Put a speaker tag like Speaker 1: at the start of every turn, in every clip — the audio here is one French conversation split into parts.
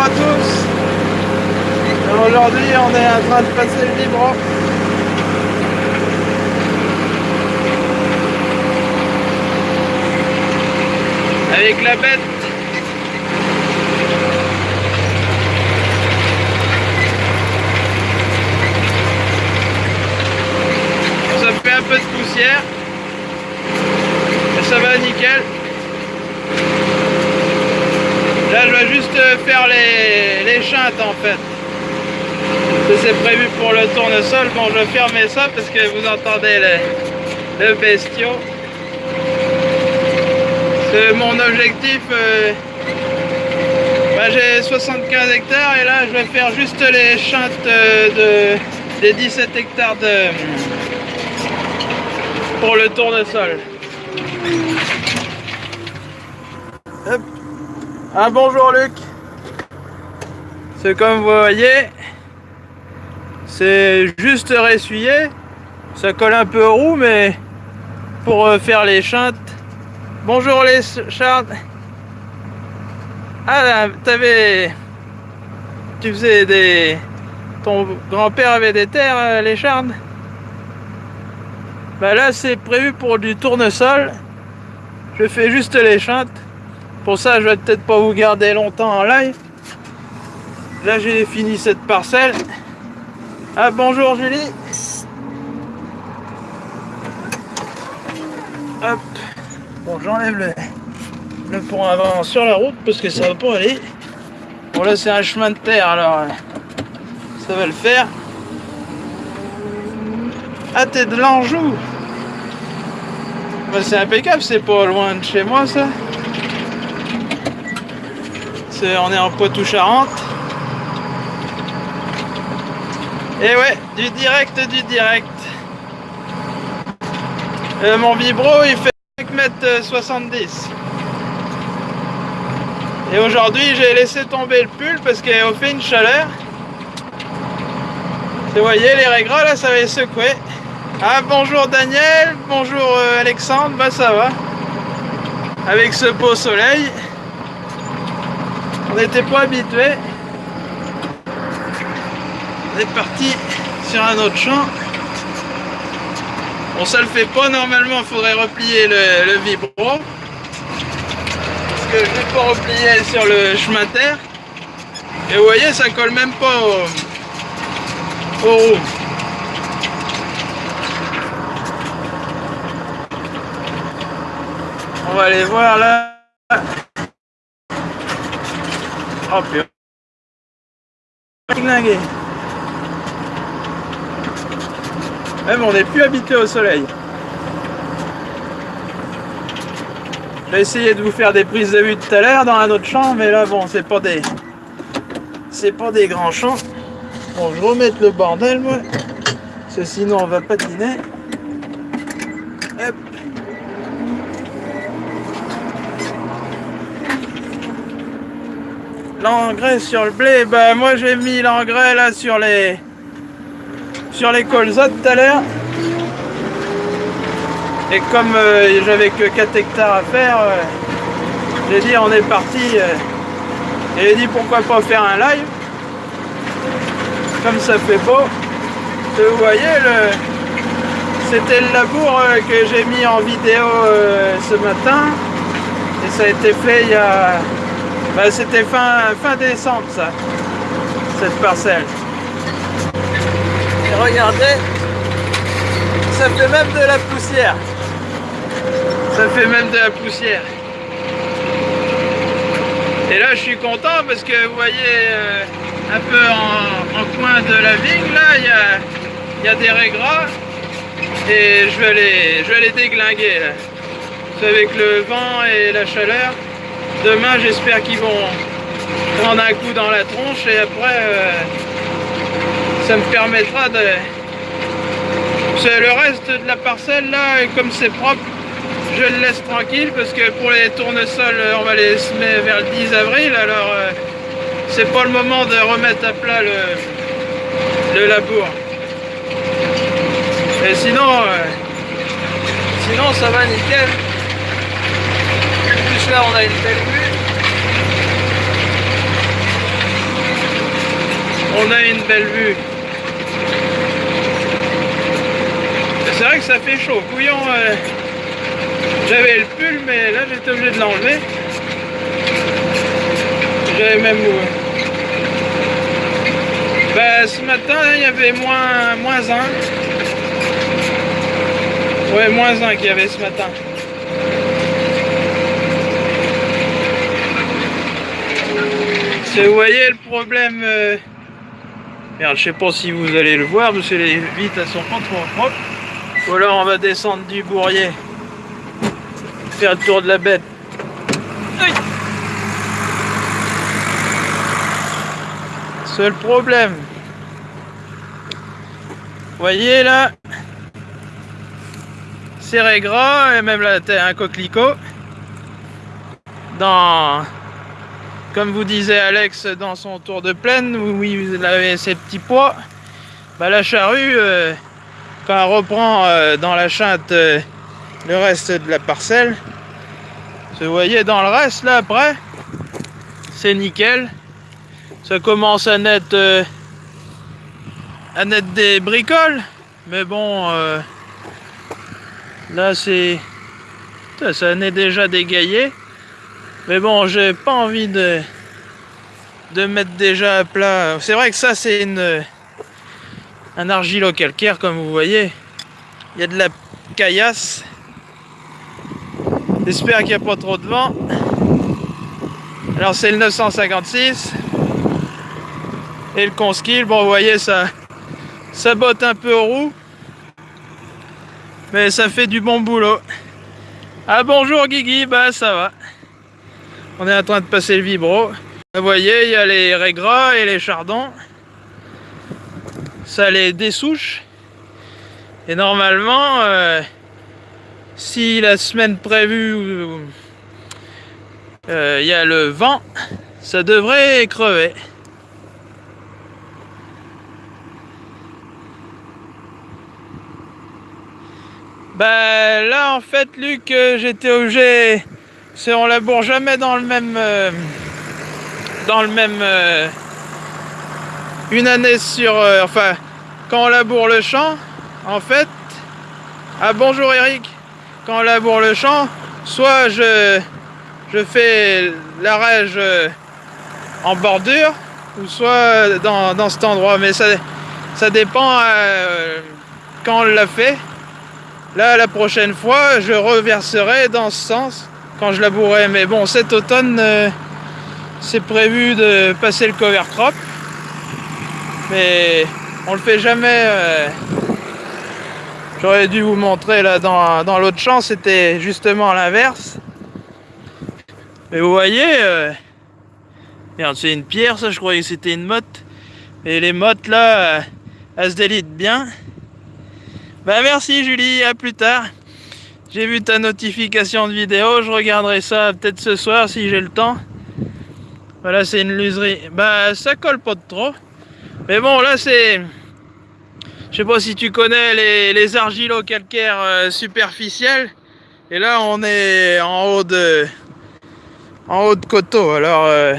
Speaker 1: à tous. Aujourd'hui, on est en train de passer le libre. Avec la bête. Ça fait un peu de poussière. Ça va nickel. Je vais juste faire les, les chintes en fait. C'est prévu pour le tournesol. Bon, je vais fermer ça parce que vous entendez le, le bestiau. C'est mon objectif. Euh, bah, J'ai 75 hectares et là, je vais faire juste les chintes euh, de, des 17 hectares de, pour le tournesol. Ah bonjour Luc. C'est comme vous voyez, c'est juste ressuyé. Ça colle un peu roues, mais pour euh, faire les chintes. Bonjour les chardes. Ah, t'avais... Tu faisais des... Ton grand-père avait des terres, euh, les chardes Bah là, c'est prévu pour du tournesol. Je fais juste les chintes. Pour ça, je vais peut-être pas vous garder longtemps en live. Là, j'ai fini cette parcelle. Ah, bonjour Julie. Hop. Bon, j'enlève le, le pont avant sur la route parce que ça va pas aller. Bon, là, c'est un chemin de terre, alors euh, ça va le faire. Ah, t'es de l'Anjou. Bah, c'est impeccable, c'est pas loin de chez moi, ça on est en Poitou-Charentes. Et ouais, du direct, du direct. Euh, mon vibro, il fait 5 m 70. Et aujourd'hui, j'ai laissé tomber le pull parce qu'il a fait une chaleur. Vous voyez, les régras, là, ça va secouer. Ah, bonjour Daniel, bonjour euh, Alexandre, bah ça va. Avec ce beau soleil. On n'était pas habitué. On est parti sur un autre champ. Bon, ça le fait pas. Normalement, il faudrait replier le, vibro. Parce que je l'ai pas replié sur le chemin terre. Et vous voyez, ça colle même pas au, au roues. On va aller voir là. Putain. Même on n'est plus habitué au soleil. J'ai essayé de vous faire des prises de vue tout à l'heure dans un autre champ, mais là bon, c'est pas des. C'est pas des grands champs. Bon, je remets le bordel moi. Parce que sinon on va patiner. Hop. L'engrais sur le blé, bah moi j'ai mis l'engrais là sur les sur les colzas tout à l'heure. Et comme euh, j'avais que 4 hectares à faire, euh, j'ai dit on est parti. Euh, et j'ai dit pourquoi pas faire un live? Comme ça fait beau. Vous voyez le. C'était le labour que j'ai mis en vidéo ce matin. Et ça a été fait il y a bah, c'était fin, fin décembre ça, cette parcelle. Et regardez, ça fait même de la poussière. Ça fait même de la poussière. Et là je suis content parce que vous voyez euh, un peu en, coin de la vigne là, il y a, des régras et je vais les, je vais les déglinguer là. Avec le vent et la chaleur. Demain, j'espère qu'ils vont prendre un coup dans la tronche et après, euh, ça me permettra de... Le reste de la parcelle, là, comme c'est propre, je le laisse tranquille parce que pour les tournesols, on va les semer vers le 10 avril, alors euh, c'est pas le moment de remettre à plat le, le labour. Et sinon, euh, sinon ça va nickel là on a une belle vue. on a une belle vue. C'est vrai que ça fait chaud. Couillon, euh, j'avais le pull, mais là j'étais obligé de l'enlever. J'avais même où ben, ce matin, il y avait moins, moins 1. Ouais, moins 1 qu'il y avait ce matin. Vous voyez le problème euh... Merde, je sais pas si vous allez le voir parce que les vitres elles sont pas trop propres. Ou alors on va descendre du bourrier. Faire le tour de la bête. Seul problème. Vous voyez là Serré gras et même là un coquelicot. Dans comme vous disait Alex dans son tour de plaine, où il avait ses petits poids, bah, la charrue, euh, quand elle reprend euh, dans la chinte euh, le reste de la parcelle, vous voyez dans le reste là après, c'est nickel. Ça commence à naître, à naître des bricoles, mais bon, là c'est, ça naît déjà dégaillé. Mais bon, j'ai pas envie de, de mettre déjà à plat. C'est vrai que ça, c'est une un argilo-calcaire, comme vous voyez. Il y a de la caillasse. J'espère qu'il n'y a pas trop de vent. Alors, c'est le 956. Et le Conskill, bon, vous voyez, ça, ça botte un peu aux roues. Mais ça fait du bon boulot. Ah, bonjour Guigui, bah ça va. On est en train de passer le vibro. Vous voyez, il y a les régras et les chardons. Ça les dessouche. Et normalement, euh, si la semaine prévue, euh, il y a le vent, ça devrait crever. Bah là en fait Luc euh, j'étais obligé c'est on laboure jamais dans le même euh, dans le même euh, une année sur euh, enfin quand on laboure le champ en fait ah bonjour Eric. Quand on laboure le champ soit je je fais l'arrêge en bordure ou soit dans, cet endroit. Mais ça ça dépend quand on l'a fait. Là la prochaine fois je reverserai dans ce sens quand je labourais. Mais bon, cet automne, euh, c'est prévu de passer le cover crop. Mais on le fait jamais. Euh, j'aurais dû vous montrer là dans, dans l'autre champ, c'était justement l'inverse. Mais vous voyez, euh, c'est une pierre, ça, je croyais que c'était une motte. Et les mottes là, elles se délitent bien. Bah merci Julie, à plus tard. J'ai vu ta notification de vidéo, je regarderai ça peut-être ce soir si j'ai le temps. Voilà, c'est une luserie. Bah, ça colle pas de trop. Mais bon, là, c'est... Je sais pas si tu connais les, les argilo-calcaires euh, superficiels. Et là, on est en haut de... En haut de coteau. Alors, euh,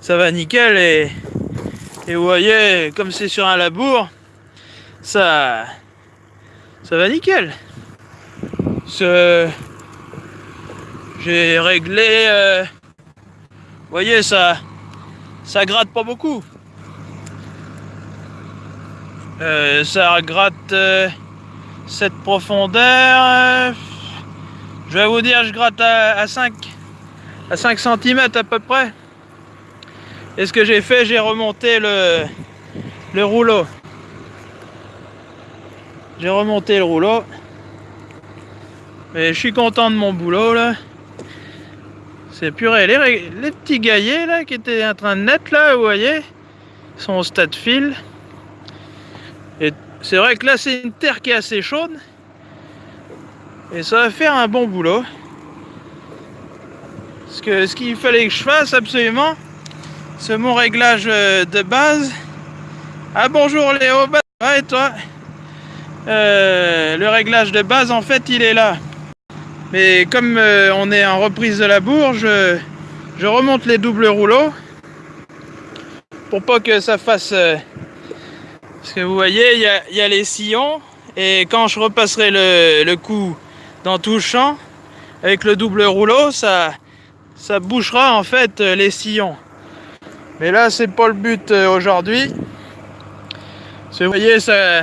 Speaker 1: ça va nickel. Et, et vous voyez, comme c'est sur un labour, ça... Ça va nickel. J'ai réglé... Euh, vous voyez, ça, ça gratte pas beaucoup. Euh, ça gratte euh, cette profondeur. je vais vous dire, je gratte à, 5 à 5 cm à peu près. Et ce que j'ai fait, j'ai remonté le, le rouleau. J'ai remonté le rouleau. Mais je suis content de mon boulot là. C'est purée. Les, les, petits gaillets là qui étaient en train de naître là, vous voyez, sont au stade fil. Et c'est vrai que là c'est une terre qui est assez chaude. Et ça va faire un bon boulot. Parce que ce qu'il fallait que je fasse absolument, c'est mon réglage euh, de base. Ah bonjour Léo, bah, et toi? Euh, Le réglage de base en fait il est là. Mais comme euh, on est en reprise de la bourge, je, remonte les doubles rouleaux. pour pas que ça fasse... Euh, parce que vous voyez, il y a, les sillons. Et quand je repasserai le, le coup dans tout le champ, avec le double rouleau, ça, ça bouchera en fait euh, les sillons. Mais là, c'est pas le but euh, aujourd'hui. Vous voyez, ça...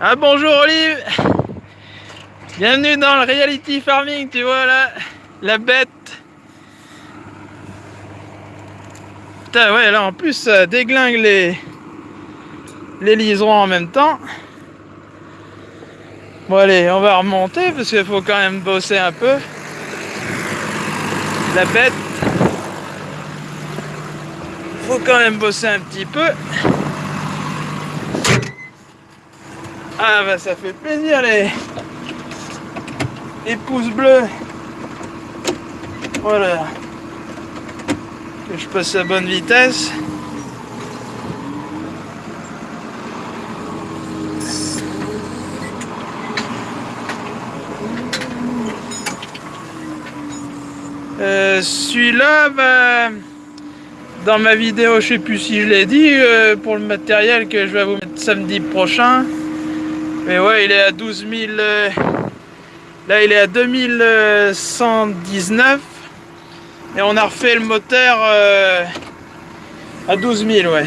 Speaker 1: Ah bonjour Olive Bienvenue dans le reality farming, tu vois là, la bête. Putain, ouais, là en plus, ça déglingue les, liserons en même temps. Bon allez, on va remonter parce qu'il faut quand même bosser un peu. La bête. Faut quand même bosser un petit peu. Ah bah ça fait plaisir les, les pouces bleus. Voilà. Que je passe à bonne vitesse. Euh, celui-là, bah, dans ma vidéo, je sais plus si je l'ai dit, euh, pour le matériel que je vais vous mettre samedi prochain. Mais ouais, il est à 12 000... Euh, là, il est à 2119. Et on a refait le moteur à 12 000, ouais.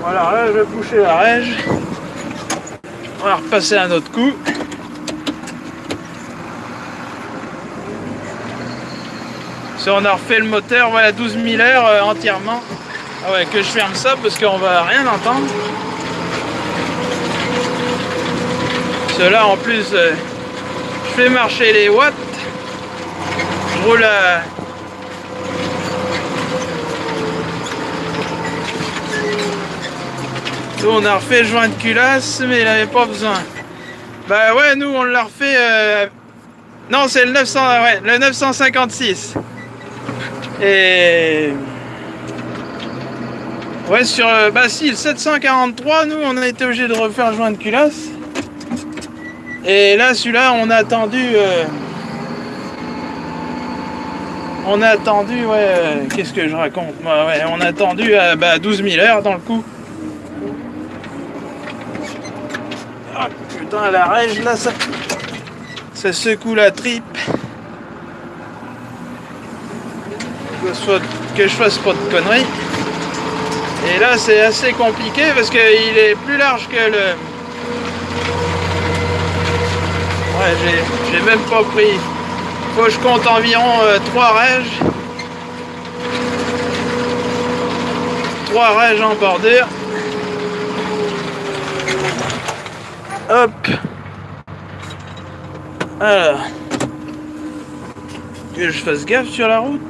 Speaker 1: Voilà, là, je vais boucher la rège. On va repasser un autre coup. on a refait le moteur, voilà 12 000 heures euh, entièrement. Ah ouais, que je ferme ça parce qu'on va rien entendre. Cela en plus, euh, je fais marcher les watts. Je roule à... Nous, on a refait le joint de culasse, mais il n'avait pas besoin. Bah ouais, nous, on l'a refait... Euh, non, c'est le 900, ouais, le 956. Et... Ouais, sur... Euh, bah si, le 743, nous, on a été obligé de refaire le joint de culasse. Et là, celui-là, on a attendu... Euh, on a attendu, ouais... Euh, qu'est-ce que je raconte, moi Ouais, on a attendu à bah, 12 000 heures dans le coup. Ah, putain, la règle, là, ça... Ça secoue la tripe. soit que je fasse pas de conneries. Et là c'est assez compliqué parce qu'il est plus large que le... Ouais j'ai même pas pris. Faut que je compte environ 3 euh, règes. 3 règes en bordure. Hop. Alors. Que je fasse gaffe sur la route.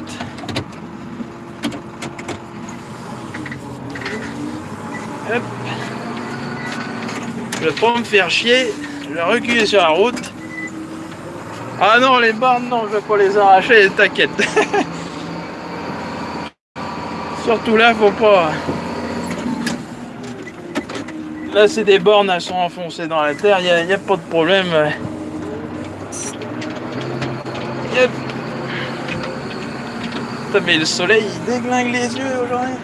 Speaker 1: Je vais pas me faire chier. Je vais reculer sur la route. Ah non, les bornes, non, je vais pas les arracher, t'inquiète. Surtout là, faut pas... Là, c'est des bornes, elles sont enfoncées dans la terre, il n'y a, pas de problème. Yep. mais le soleil, il déglingue les yeux aujourd'hui.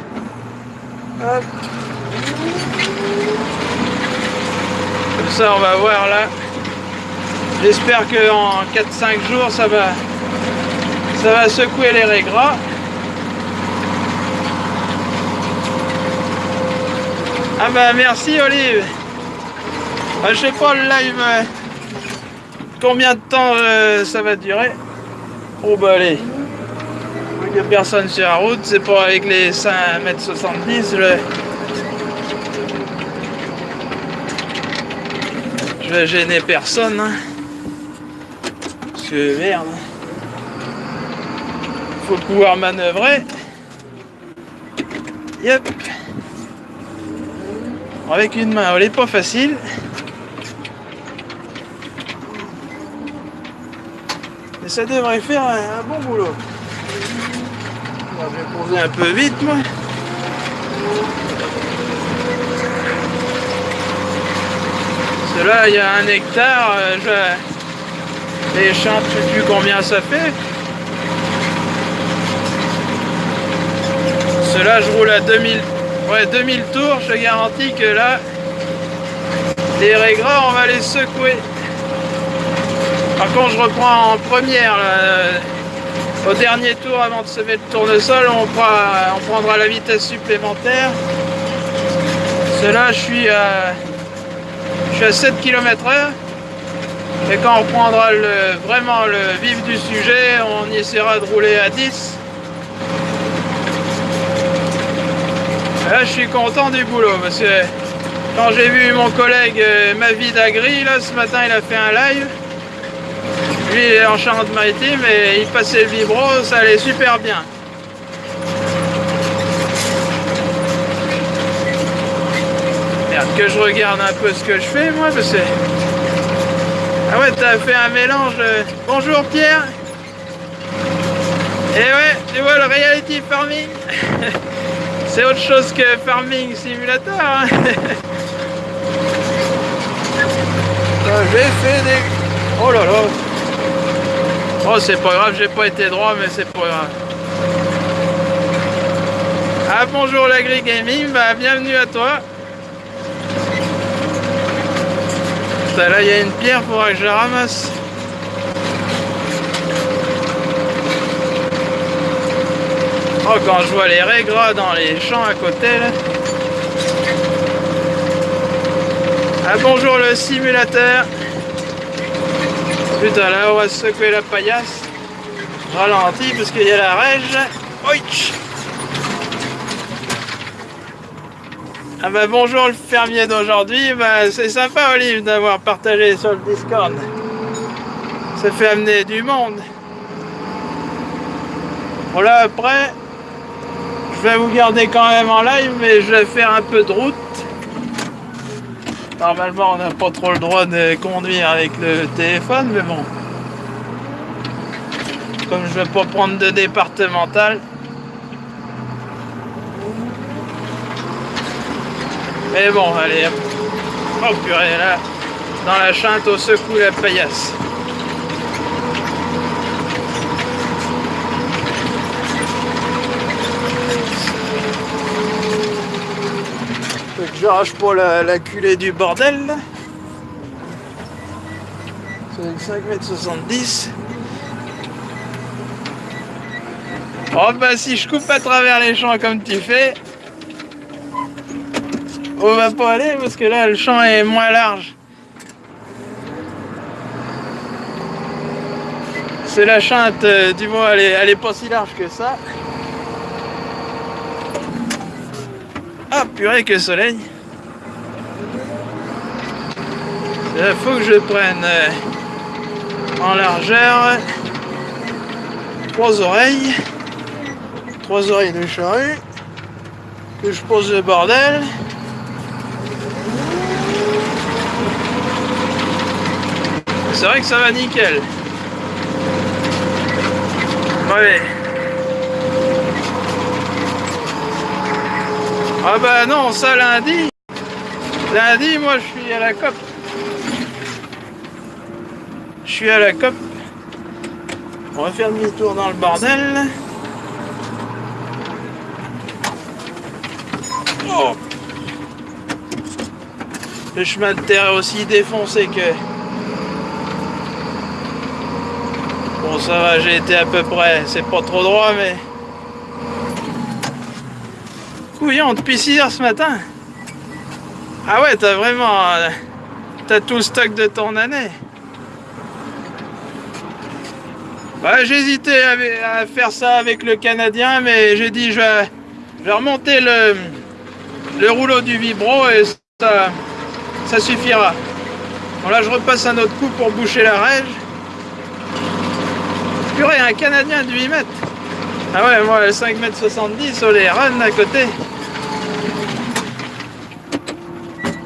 Speaker 1: Comme ça, on va voir là. J'espère qu'en 4-5 jours, ça va, ça va secouer les régras. Ah bah merci Olive. Je sais pas le live euh, combien de temps euh, ça va durer? Oh bah allez. Il n'y a personne sur la route, c'est pas avec les 5m70. Le... gêner personne. Hein. Parce que merde. Faut pouvoir manœuvrer. Yep. Avec une main, elle est pas facile. Mais ça devrait faire un, bon boulot. je vais poser un peu vite moi. là, il y a un hectare, euh, je... les champs, je sais plus combien ça fait. Cela, je roule à 2000, ouais, 2000 tours. Je garantis que là, les régras, on va les secouer. Par contre, je reprends en première. au dernier tour, avant de se mettre le tournesol, on, on prendra la vitesse supplémentaire. Cela, je suis à, je suis à 7 km h et quand on prendra vraiment le vif du sujet, on essaiera de rouler à 10. Là, je suis content du boulot parce que quand j'ai vu mon collègue euh, Mavid Agri, là, ce matin, il a fait un live. Lui, il est en Charente-Maritime et il passait le vibro, ça allait super bien. Merde, que je regarde un peu ce que je fais, moi, parce que... Ah ouais, t'as fait un mélange. Bonjour Pierre. Et ouais, tu vois le reality farming. C'est autre chose que farming simulator. Hein. j'ai fait des. Oh là là. Oh c'est pas grave, j'ai pas été droit, mais c'est pas grave. Ah bonjour l'agri gaming, bah bienvenue à toi. Là il y a une pierre, faudra que je la ramasse. Oh quand je vois les régras dans les champs à côté là. Ah bonjour le simulateur. Putain là on va secouer la paillasse. Ralenti parce qu'il y a la rège. Ah bah bonjour le fermier d'aujourd'hui, bah c'est sympa Olive d'avoir partagé sur le Discord. Ça fait amener du monde. Voilà après, je vais vous garder quand même en live, mais je vais faire un peu de route. Normalement on n'a pas trop le droit de conduire avec le téléphone, mais bon. Comme je vais pas prendre de départemental, Mais bon, allez, oh purée, là, dans la chante, au secoue la paillasse. Que j'arrache pas la, la, culée du bordel. C'est 5m70. Oh bah si je coupe à travers les champs comme tu fais, on va pas aller parce que là le champ est moins large. C'est la chante, euh, du moins elle est, pas si large que ça. Ah purée que soleil Il faut que je prenne euh, en largeur trois oreilles. Trois oreilles de charrue. Que je pose le bordel. C'est vrai que ça va nickel. Ouais. Ah bah non, ça lundi. Lundi, moi je suis à la COP. Je suis à la COP. On va faire demi-tour dans le bordel. Oh. Le chemin de terre est aussi défoncé que Bon ça va, j'ai été à peu près, c'est pas trop droit mais... Couillon depuis 6 heures ce matin. Ah ouais, t'as vraiment... T'as tout le stock de ton année. Ouais, j'hésitais à, faire ça avec le Canadien, mais j'ai dit je vais, remonter le, le rouleau du vibro et ça, ça suffira. Bon là je repasse un autre coup pour boucher la règle. Purée, un Canadien de 8 mètres. Ah ouais, moi, 5 mètres 70 sur les runs à côté.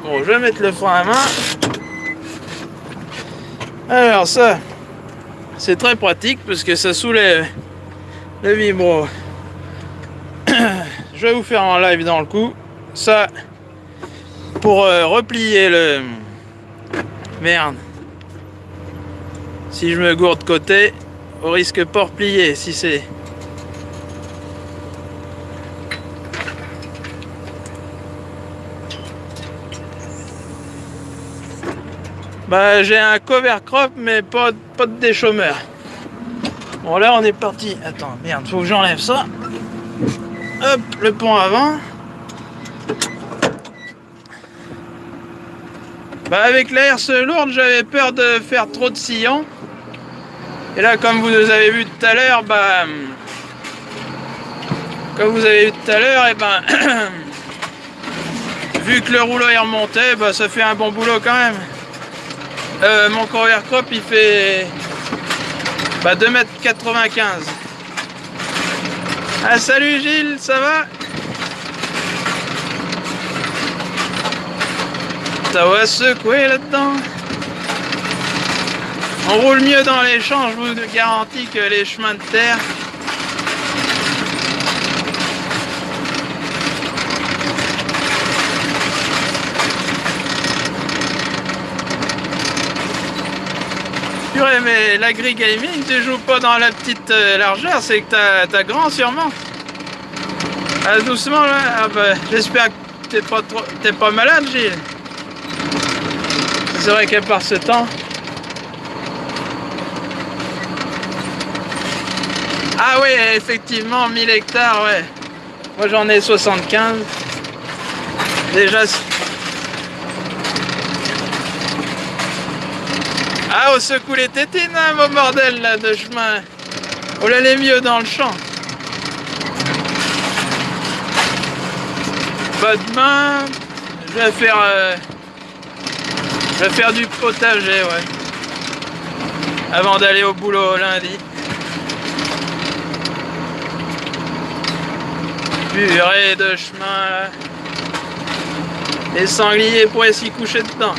Speaker 1: Bon, je vais mettre le frein à main. Alors ça, c'est très pratique parce que ça soulève le vibro. je vais vous faire en live dans le coup. Ça, pour euh, replier le... Merde. Si je me gourde côté, au risque pas replier. si c'est... Bah j'ai un cover crop mais pas, pas de déchômeur. Bon là on est parti. Attends, merde, faut que j'enlève ça. Hop, le pont avant. Bah avec la herse lourde, j'avais peur de faire trop de sillons. Et là, comme vous avez vu tout à l'heure, bah... Comme vous avez vu tout à l'heure, et eh ben... vu que le rouleau est remonté, bah ça fait un bon boulot quand même. Euh, mon cover crop, il fait... Bah 2m95. Ah salut Gilles, ça va? Ça va secouer là-dedans. On roule mieux dans les champs, je vous garantis que les chemins de terre. Purée, mais l'agri-gaming, tu joues pas dans la petite euh, largeur, c'est que t'as grand sûrement. Ah, doucement là, ah, bah, j'espère que t'es pas, trop... pas malade Gilles. C'est vrai qu'à part ce temps. Ah oui, effectivement, 1000 hectares, ouais. Moi j'en ai 75. Déjà... Ah, on secoue les tétines, hein, mon bordel, là, de chemin. On l'allait mieux dans le champ. Pas demain, je vais faire... Euh, je vais faire du potager, ouais. Avant d'aller au boulot lundi. Purée de chemin, Les sangliers pourraient s'y coucher dedans.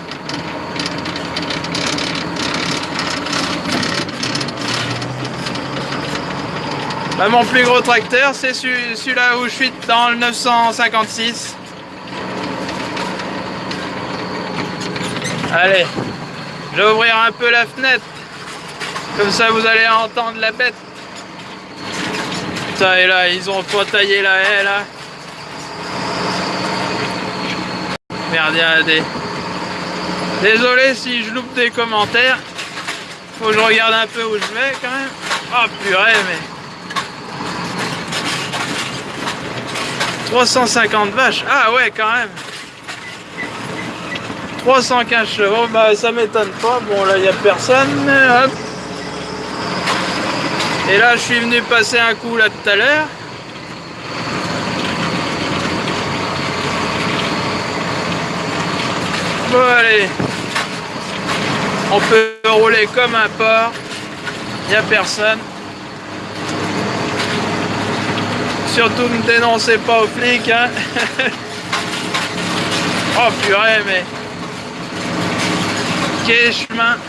Speaker 1: Bah, mon plus gros tracteur, c'est celui-là où je suis dans le 956. Allez, je vais ouvrir un peu la fenêtre. Comme ça, vous allez entendre la bête. Putain, et là, ils ont pas taillé la haie, là. Merde, il y a des... Désolé si je loupe des commentaires. Faut que je regarde un peu où je vais, quand même. Oh, purée, mais... 350 vaches. Ah ouais, quand même. 315 chevaux, bah ça m'étonne pas. Bon là il n'y a personne. Hop. Et là je suis venu passer un coup là tout à l'heure. Bon allez. On peut rouler comme un porc. Il n'y a personne. Surtout ne dénoncez pas aux flics. Hein. oh purée mais chemin